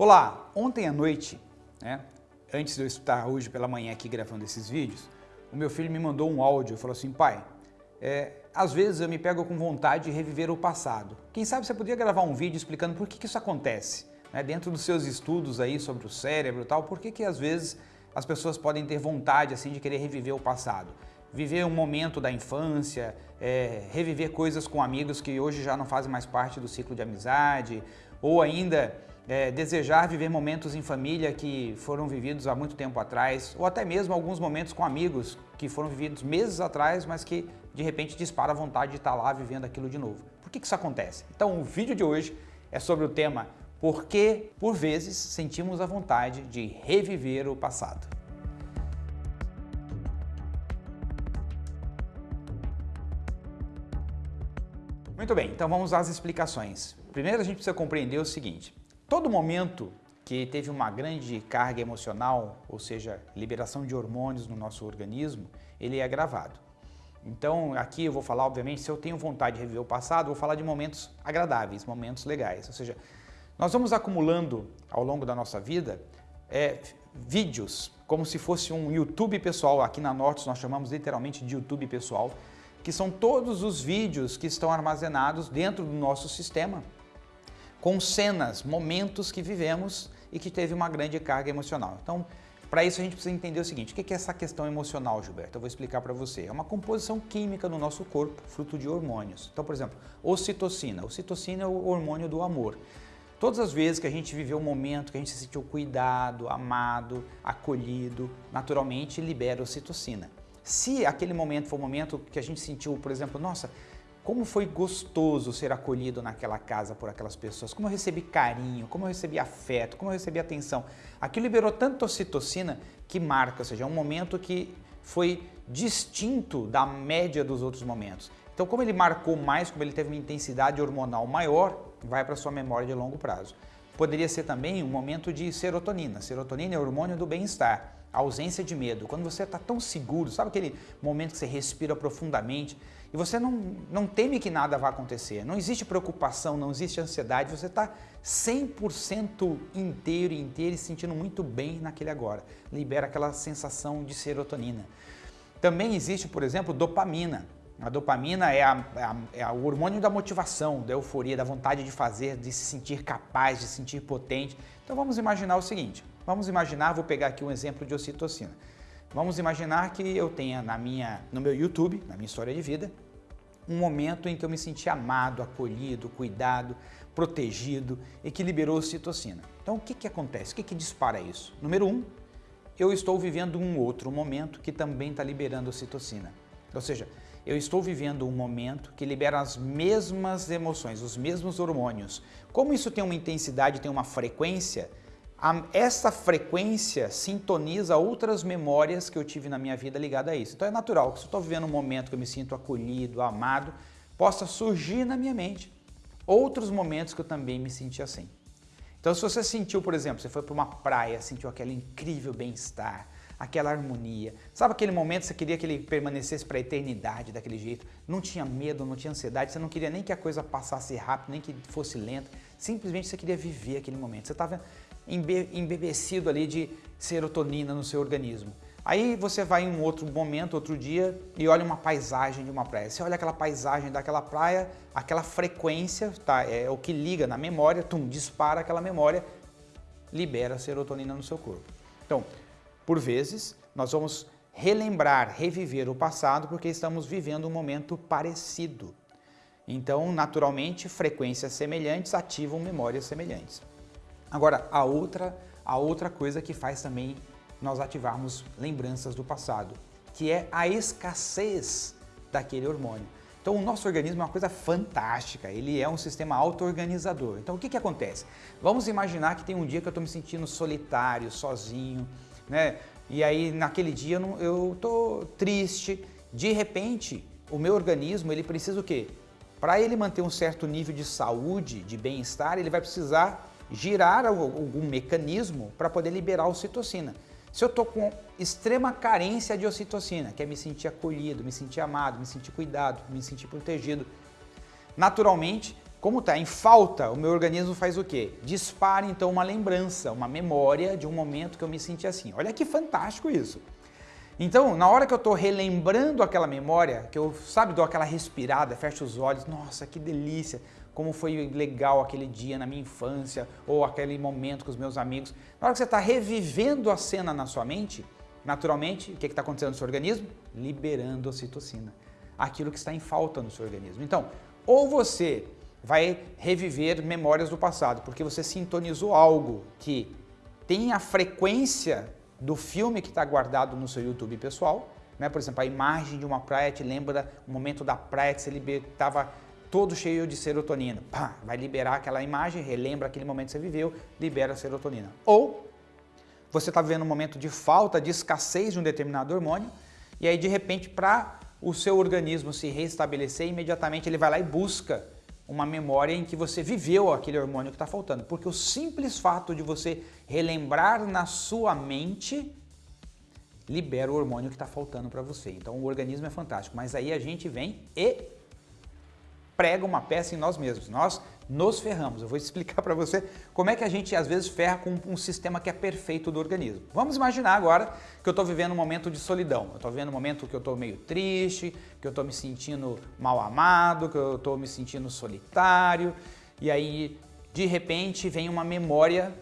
Olá, ontem à noite, né, antes de eu estar hoje pela manhã aqui gravando esses vídeos, o meu filho me mandou um áudio e falou assim, pai, é, às vezes eu me pego com vontade de reviver o passado. Quem sabe você poderia gravar um vídeo explicando por que, que isso acontece? Né, dentro dos seus estudos aí sobre o cérebro e tal, por que, que às vezes as pessoas podem ter vontade assim de querer reviver o passado? Viver um momento da infância, é, reviver coisas com amigos que hoje já não fazem mais parte do ciclo de amizade, ou ainda é, desejar viver momentos em família que foram vividos há muito tempo atrás, ou até mesmo alguns momentos com amigos que foram vividos meses atrás, mas que de repente dispara a vontade de estar lá vivendo aquilo de novo. Por que, que isso acontece? Então o vídeo de hoje é sobre o tema por que, por vezes, sentimos a vontade de reviver o passado. Muito bem, então vamos às explicações. Primeiro a gente precisa compreender o seguinte, Todo momento que teve uma grande carga emocional, ou seja, liberação de hormônios no nosso organismo, ele é gravado. Então aqui eu vou falar, obviamente, se eu tenho vontade de reviver o passado, vou falar de momentos agradáveis, momentos legais. Ou seja, nós vamos acumulando ao longo da nossa vida é, vídeos, como se fosse um YouTube pessoal, aqui na Norte nós chamamos literalmente de YouTube pessoal, que são todos os vídeos que estão armazenados dentro do nosso sistema com cenas, momentos que vivemos e que teve uma grande carga emocional. Então, para isso a gente precisa entender o seguinte, o que é essa questão emocional, Gilberto? Eu vou explicar para você. É uma composição química no nosso corpo, fruto de hormônios. Então, por exemplo, ocitocina. Ocitocina é o hormônio do amor. Todas as vezes que a gente viveu um momento que a gente se sentiu cuidado, amado, acolhido, naturalmente libera ocitocina. Se aquele momento foi um momento que a gente sentiu, por exemplo, nossa, como foi gostoso ser acolhido naquela casa por aquelas pessoas, como eu recebi carinho, como eu recebi afeto, como eu recebi atenção. Aquilo liberou tanto ocitocina que marca, ou seja, é um momento que foi distinto da média dos outros momentos. Então, como ele marcou mais, como ele teve uma intensidade hormonal maior, vai para sua memória de longo prazo. Poderia ser também um momento de serotonina. Serotonina é o hormônio do bem-estar, ausência de medo. Quando você está tão seguro, sabe aquele momento que você respira profundamente, e você não, não teme que nada vá acontecer, não existe preocupação, não existe ansiedade, você está 100% inteiro e inteiro e sentindo muito bem naquele agora. Libera aquela sensação de serotonina. Também existe, por exemplo, dopamina. A dopamina é, a, é, a, é, o hormônio da motivação, da euforia, da vontade de fazer, de se sentir capaz, de se sentir potente. Então vamos imaginar o seguinte, vamos imaginar, vou pegar aqui um exemplo de ocitocina. Vamos imaginar que eu tenha na minha, no meu YouTube, na minha história de vida, um momento em que eu me senti amado, acolhido, cuidado, protegido e que liberou ocitocina. Então o que, que acontece? O que, que dispara isso? Número um, eu estou vivendo um outro momento que também está liberando ocitocina. Ou seja, eu estou vivendo um momento que libera as mesmas emoções, os mesmos hormônios. Como isso tem uma intensidade, tem uma frequência, essa frequência sintoniza outras memórias que eu tive na minha vida ligada a isso. Então é natural que se eu estou vivendo um momento que eu me sinto acolhido, amado, possa surgir na minha mente outros momentos que eu também me senti assim. Então se você sentiu, por exemplo, você foi para uma praia, sentiu aquele incrível bem-estar, aquela harmonia. Sabe aquele momento que você queria que ele permanecesse para a eternidade daquele jeito? Não tinha medo, não tinha ansiedade, você não queria nem que a coisa passasse rápido, nem que fosse lenta. Simplesmente você queria viver aquele momento. Você estava embebecido ali de serotonina no seu organismo. Aí você vai em um outro momento, outro dia, e olha uma paisagem de uma praia. Você olha aquela paisagem daquela praia, aquela frequência, tá, é o que liga na memória, tum, dispara aquela memória, libera serotonina no seu corpo. Então, por vezes, nós vamos relembrar, reviver o passado porque estamos vivendo um momento parecido. Então, naturalmente, frequências semelhantes ativam memórias semelhantes. Agora, a outra, a outra coisa que faz também nós ativarmos lembranças do passado, que é a escassez daquele hormônio. Então o nosso organismo é uma coisa fantástica, ele é um sistema auto-organizador. Então o que, que acontece? Vamos imaginar que tem um dia que eu estou me sentindo solitário, sozinho, né? E aí naquele dia eu estou triste, de repente o meu organismo ele precisa o quê? Para ele manter um certo nível de saúde, de bem-estar, ele vai precisar girar algum mecanismo para poder liberar a ocitocina. Se eu estou com extrema carência de ocitocina, que é me sentir acolhido, me sentir amado, me sentir cuidado, me sentir protegido, naturalmente Como está em falta, o meu organismo faz o quê? Dispara então uma lembrança, uma memória de um momento que eu me senti assim. Olha que fantástico isso. Então, na hora que eu estou relembrando aquela memória, que eu, sabe, dou aquela respirada, fecho os olhos, nossa, que delícia, como foi legal aquele dia na minha infância, ou aquele momento com os meus amigos. Na hora que você está revivendo a cena na sua mente, naturalmente, o que está acontecendo no seu organismo? Liberando citocina, aquilo que está em falta no seu organismo. Então, ou você vai reviver memórias do passado, porque você sintonizou algo que tem a frequência do filme que está guardado no seu YouTube pessoal, né? por exemplo, a imagem de uma praia te lembra o momento da praia que você estava todo cheio de serotonina. Pá, vai liberar aquela imagem, relembra aquele momento que você viveu, libera a serotonina. Ou você está vivendo um momento de falta, de escassez de um determinado hormônio, e aí de repente para o seu organismo se restabelecer, imediatamente ele vai lá e busca uma memória em que você viveu aquele hormônio que está faltando. Porque o simples fato de você relembrar na sua mente libera o hormônio que está faltando para você. Então o organismo é fantástico, mas aí a gente vem e prega uma peça em nós mesmos. Nós nos ferramos. Eu vou explicar para você como é que a gente às vezes ferra com um sistema que é perfeito do organismo. Vamos imaginar agora que eu estou vivendo um momento de solidão. Eu estou vivendo um momento que eu estou meio triste, que eu estou me sentindo mal amado, que eu estou me sentindo solitário. E aí, de repente, vem uma memória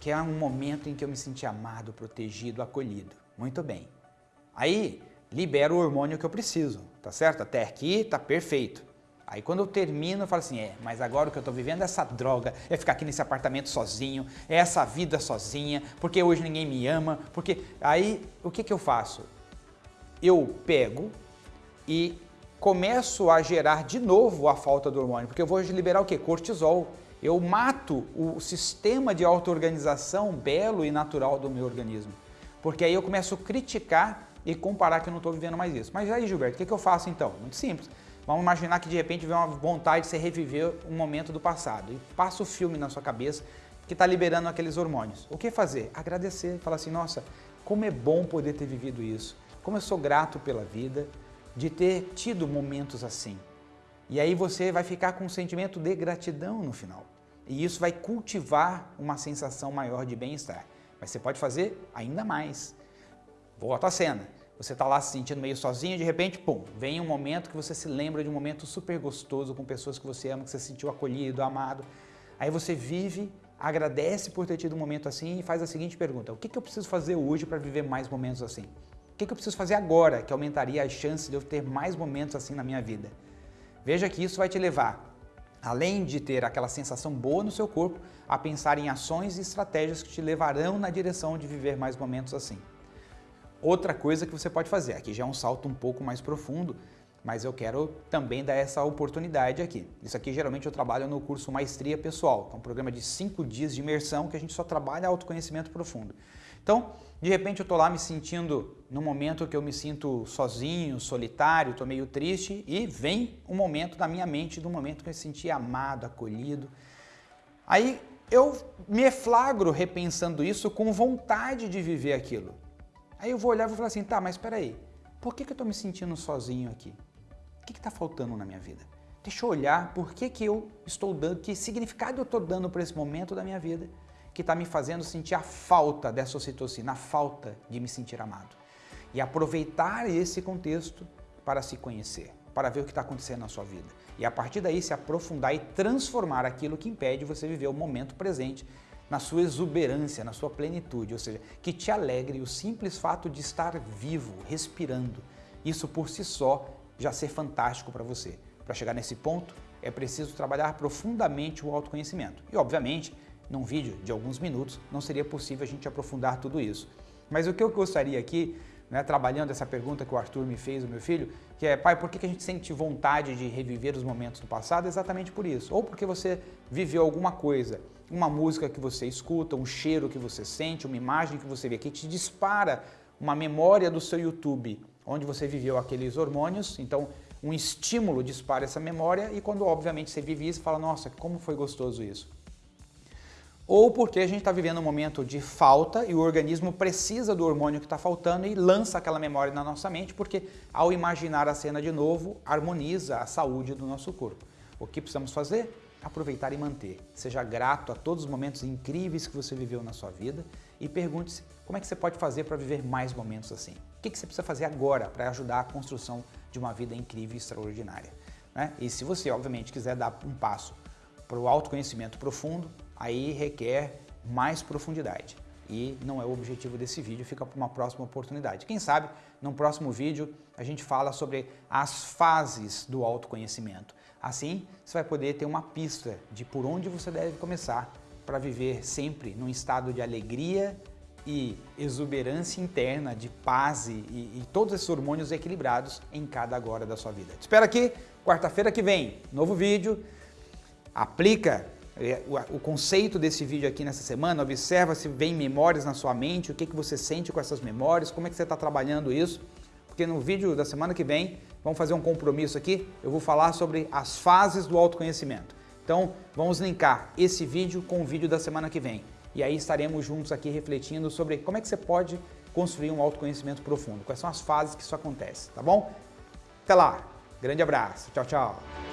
que é um momento em que eu me senti amado, protegido, acolhido. Muito bem. Aí, libera o hormônio que eu preciso, tá certo? Até aqui tá perfeito. Aí quando eu termino, eu falo assim, é, mas agora o que eu estou vivendo é essa droga, é ficar aqui nesse apartamento sozinho, é essa vida sozinha, porque hoje ninguém me ama, porque... Aí, o que, que eu faço? Eu pego e começo a gerar de novo a falta do hormônio, porque eu vou liberar o quê? Cortisol. Eu mato o sistema de auto-organização belo e natural do meu organismo. Porque aí eu começo a criticar e comparar que eu não estou vivendo mais isso. Mas aí, Gilberto, o que, que eu faço então? Muito simples. Vamos imaginar que de repente vem uma vontade de você reviver um momento do passado e passa o filme na sua cabeça que está liberando aqueles hormônios. O que fazer? Agradecer, falar assim, nossa, como é bom poder ter vivido isso, como eu sou grato pela vida de ter tido momentos assim. E aí você vai ficar com um sentimento de gratidão no final. E isso vai cultivar uma sensação maior de bem-estar. Mas você pode fazer ainda mais. Volta à cena. Você está lá se sentindo meio sozinho, de repente, pum, vem um momento que você se lembra de um momento super gostoso com pessoas que você ama, que você se sentiu acolhido, amado. Aí você vive, agradece por ter tido um momento assim e faz a seguinte pergunta, o que, que eu preciso fazer hoje para viver mais momentos assim? O que, que eu preciso fazer agora que aumentaria as chances de eu ter mais momentos assim na minha vida? Veja que isso vai te levar, além de ter aquela sensação boa no seu corpo, a pensar em ações e estratégias que te levarão na direção de viver mais momentos assim. Outra coisa que você pode fazer, aqui já é um salto um pouco mais profundo, mas eu quero também dar essa oportunidade aqui. Isso aqui geralmente eu trabalho no curso Maestria Pessoal, que é um programa de cinco dias de imersão que a gente só trabalha autoconhecimento profundo. Então, de repente eu estou lá me sentindo, no momento que eu me sinto sozinho, solitário, estou meio triste e vem um momento da minha mente, do momento que eu me senti amado, acolhido. Aí eu me flagro repensando isso com vontade de viver aquilo. Aí eu vou olhar e vou falar assim, tá, mas espera aí, por que, que eu estou me sentindo sozinho aqui? O que está faltando na minha vida? Deixa eu olhar por que, que eu estou dando, que significado eu estou dando para esse momento da minha vida que está me fazendo sentir a falta dessa ocitocina, a falta de me sentir amado. E aproveitar esse contexto para se conhecer, para ver o que está acontecendo na sua vida. E a partir daí se aprofundar e transformar aquilo que impede você viver o momento presente na sua exuberância, na sua plenitude, ou seja, que te alegre o simples fato de estar vivo, respirando. Isso por si só já ser fantástico para você. Para chegar nesse ponto, é preciso trabalhar profundamente o autoconhecimento. E, obviamente, num vídeo de alguns minutos, não seria possível a gente aprofundar tudo isso. Mas o que eu gostaria aqui, né, trabalhando essa pergunta que o Arthur me fez, o meu filho, que é, pai, por que a gente sente vontade de reviver os momentos do passado? Exatamente por isso. Ou porque você viveu alguma coisa uma música que você escuta, um cheiro que você sente, uma imagem que você vê que te dispara uma memória do seu YouTube, onde você viveu aqueles hormônios, então um estímulo dispara essa memória e quando obviamente você vive isso, fala, nossa, como foi gostoso isso. Ou porque a gente está vivendo um momento de falta e o organismo precisa do hormônio que está faltando e lança aquela memória na nossa mente, porque ao imaginar a cena de novo, harmoniza a saúde do nosso corpo. O que precisamos fazer? Aproveitar e manter. Seja grato a todos os momentos incríveis que você viveu na sua vida e pergunte-se como é que você pode fazer para viver mais momentos assim. O que, você precisa fazer agora para ajudar a construção de uma vida incrível e extraordinária. Né? E se você, obviamente, quiser dar um passo para o autoconhecimento profundo, aí requer mais profundidade. E não é o objetivo desse vídeo, fica para uma próxima oportunidade. Quem sabe, no próximo vídeo, a gente fala sobre as fases do autoconhecimento. Assim, você vai poder ter uma pista de por onde você deve começar para viver sempre num estado de alegria e exuberância interna, de paz e, e, todos esses hormônios equilibrados em cada agora da sua vida. Te espero aqui, quarta-feira que vem, novo vídeo. Aplica o conceito desse vídeo aqui nessa semana, observa se vem memórias na sua mente, o que, que você sente com essas memórias, como é que você está trabalhando isso, porque no vídeo da semana que vem, vamos fazer um compromisso aqui, eu vou falar sobre as fases do autoconhecimento. Então, vamos linkar esse vídeo com o vídeo da semana que vem. E aí estaremos juntos aqui refletindo sobre como é que você pode construir um autoconhecimento profundo, quais são as fases que isso acontece, tá bom? Até lá, grande abraço, tchau, tchau!